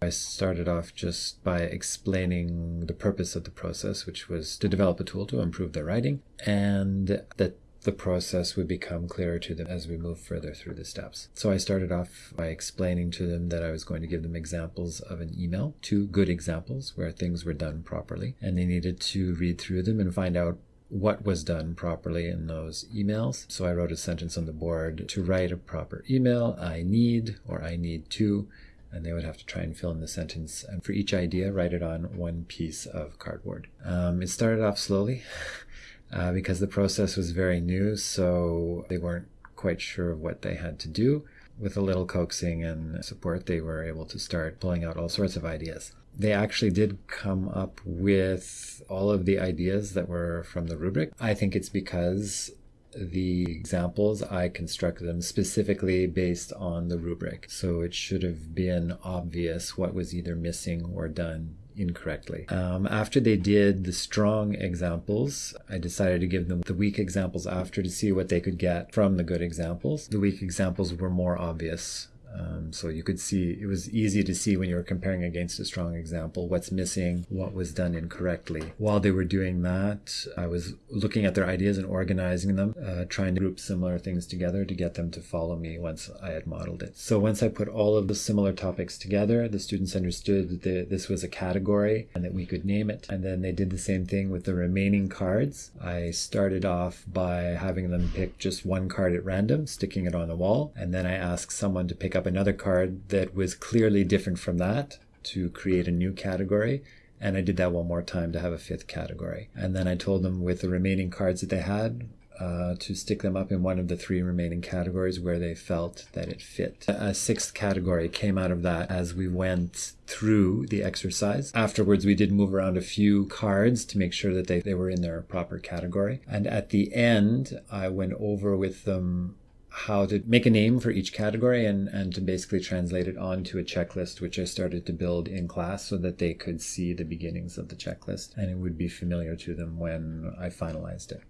I started off just by explaining the purpose of the process, which was to develop a tool to improve their writing, and that the process would become clearer to them as we move further through the steps. So I started off by explaining to them that I was going to give them examples of an email, two good examples where things were done properly, and they needed to read through them and find out what was done properly in those emails. So I wrote a sentence on the board to write a proper email, I need or I need to, and they would have to try and fill in the sentence. And for each idea, write it on one piece of cardboard. Um, it started off slowly uh, because the process was very new, so they weren't quite sure of what they had to do. With a little coaxing and support, they were able to start pulling out all sorts of ideas they actually did come up with all of the ideas that were from the rubric. I think it's because the examples, I constructed them specifically based on the rubric. So it should have been obvious what was either missing or done incorrectly. Um, after they did the strong examples, I decided to give them the weak examples after to see what they could get from the good examples. The weak examples were more obvious um, so you could see it was easy to see when you were comparing against a strong example what's missing, what was done incorrectly. While they were doing that, I was looking at their ideas and organizing them, uh, trying to group similar things together to get them to follow me once I had modeled it. So once I put all of the similar topics together, the students understood that this was a category and that we could name it. And then they did the same thing with the remaining cards. I started off by having them pick just one card at random, sticking it on the wall, and then I asked someone to pick up another card that was clearly different from that to create a new category. And I did that one more time to have a fifth category. And then I told them with the remaining cards that they had, uh, to stick them up in one of the three remaining categories where they felt that it fit. A sixth category came out of that as we went through the exercise. Afterwards, we did move around a few cards to make sure that they, they were in their proper category. And at the end, I went over with them how to make a name for each category and, and to basically translate it onto a checklist, which I started to build in class so that they could see the beginnings of the checklist and it would be familiar to them when I finalized it.